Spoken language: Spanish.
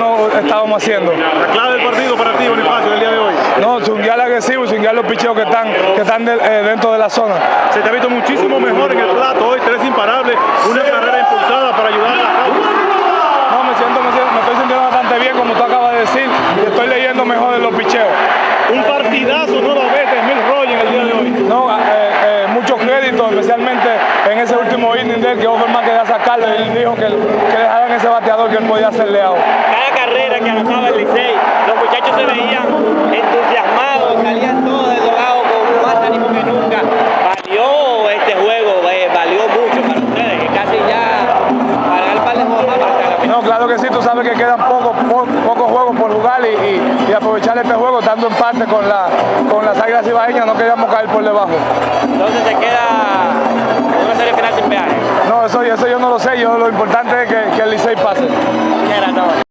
no estábamos haciendo. La clave del partido para ti, Bonifacio, el día de hoy. No, swinguear agresivo, swinguear los picheos que están, que están de- eh, dentro de la zona. Se te ha visto muchísimo mejor en el plato hoy, tres imparables, una carrera impulsada para ayudar a la causa. No, me siento, me siento, me estoy sintiendo bastante bien, como tú acabas de decir, y estoy leyendo mejor en los picheos. Un partidazo nuevamente de Mil Roy en el día de hoy. No, eh, eh, mucho crédito, especialmente en ese último inning de él, que Overman quería sacarlo, y él dijo que, ese bateador que él podía hacerle out. cada carrera que anotaba el Licey, los muchachos se veían entusiasmados, salían todos del dogado con más ánimo que nunca. Valió este juego, eh, valió mucho para ustedes, que casi ya para el par de juegos más. No, claro que sí, tú sabes que quedan pocos po- pocos juegos por jugar y, y- y aprovechar este juego dando empate con, la, con las Águilas Ibaeñas, no queríamos caer por debajo. Entonces se queda una serie final sin peaje. No, eso, eso yo no lo sé, yo, lo importante